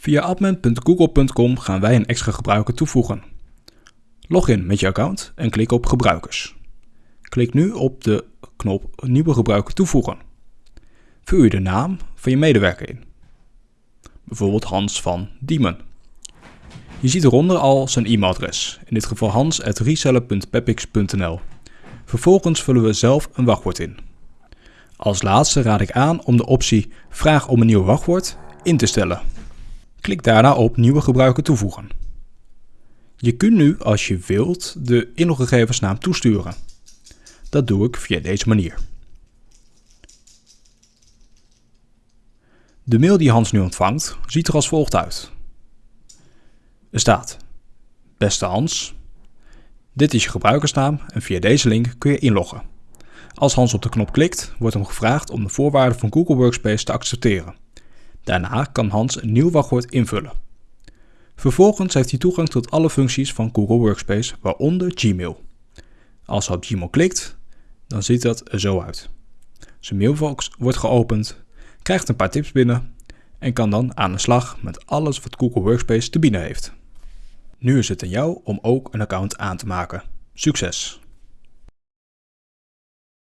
Via admin.google.com gaan wij een extra gebruiker toevoegen. Log in met je account en klik op Gebruikers. Klik nu op de knop Nieuwe gebruiker toevoegen. Vul je de naam van je medewerker in. Bijvoorbeeld Hans van Diemen. Je ziet eronder al zijn e-mailadres, in dit geval hans.reseller.pepix.nl. Vervolgens vullen we zelf een wachtwoord in. Als laatste raad ik aan om de optie Vraag om een nieuw wachtwoord in te stellen. Klik daarna op Nieuwe gebruiker toevoegen. Je kunt nu, als je wilt, de inloggegevens naar hem toesturen. Dat doe ik via deze manier. De mail die Hans nu ontvangt ziet er als volgt uit. Er staat: Beste Hans, dit is je gebruikersnaam en via deze link kun je inloggen. Als Hans op de knop klikt, wordt hem gevraagd om de voorwaarden van Google Workspace te accepteren. Daarna kan Hans een nieuw wachtwoord invullen. Vervolgens heeft hij toegang tot alle functies van Google Workspace, waaronder Gmail. Als hij op Gmail klikt, dan ziet dat er zo uit. Zijn mailbox wordt geopend, krijgt een paar tips binnen en kan dan aan de slag met alles wat Google Workspace te bieden heeft. Nu is het aan jou om ook een account aan te maken. Succes!